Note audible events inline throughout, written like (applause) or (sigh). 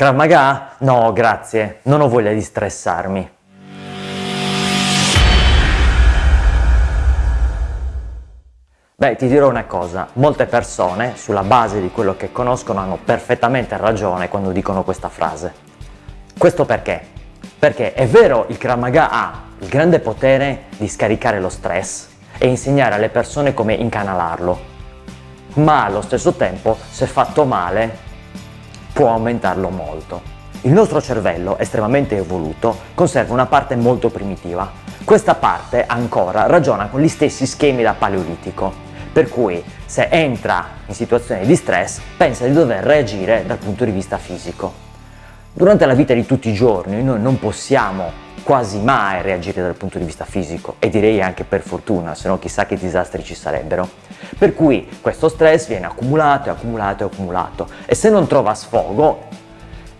Krav Maga? No, grazie, non ho voglia di stressarmi. Beh, ti dirò una cosa, molte persone, sulla base di quello che conoscono, hanno perfettamente ragione quando dicono questa frase. Questo perché? Perché è vero, il Krav Maga ha il grande potere di scaricare lo stress e insegnare alle persone come incanalarlo, ma allo stesso tempo, se fatto male, può aumentarlo molto. Il nostro cervello, estremamente evoluto, conserva una parte molto primitiva. Questa parte ancora ragiona con gli stessi schemi da paleolitico, per cui se entra in situazioni di stress pensa di dover reagire dal punto di vista fisico. Durante la vita di tutti i giorni noi non possiamo quasi mai reagire dal punto di vista fisico e direi anche per fortuna, se no chissà che disastri ci sarebbero. Per cui questo stress viene accumulato e accumulato e accumulato e se non trova sfogo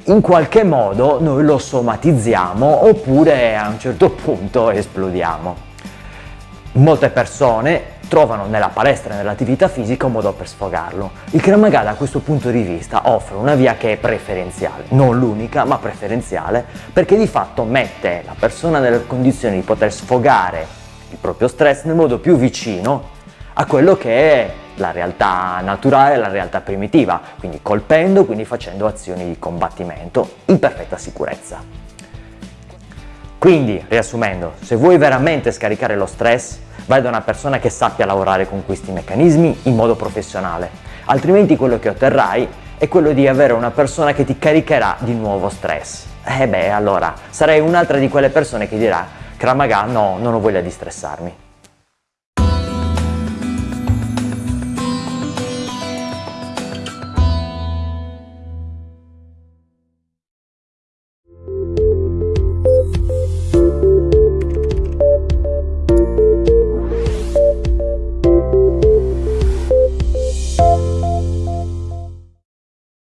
in qualche modo noi lo somatizziamo oppure a un certo (laughs) punto esplodiamo. Molte persone trovano nella palestra e nell'attività fisica un modo per sfogarlo. Il Krav Maga da questo punto di vista offre una via che è preferenziale, non l'unica ma preferenziale, perché di fatto mette la persona nelle condizioni di poter sfogare il proprio stress nel modo più vicino a quello che è la realtà naturale, la realtà primitiva, quindi colpendo, quindi facendo azioni di combattimento in perfetta sicurezza. Quindi, riassumendo, se vuoi veramente scaricare lo stress, vai da una persona che sappia lavorare con questi meccanismi in modo professionale, altrimenti quello che otterrai è quello di avere una persona che ti caricherà di nuovo stress. E eh beh, allora, sarai un'altra di quelle persone che dirà Kramaga no, non ho voglia di stressarmi.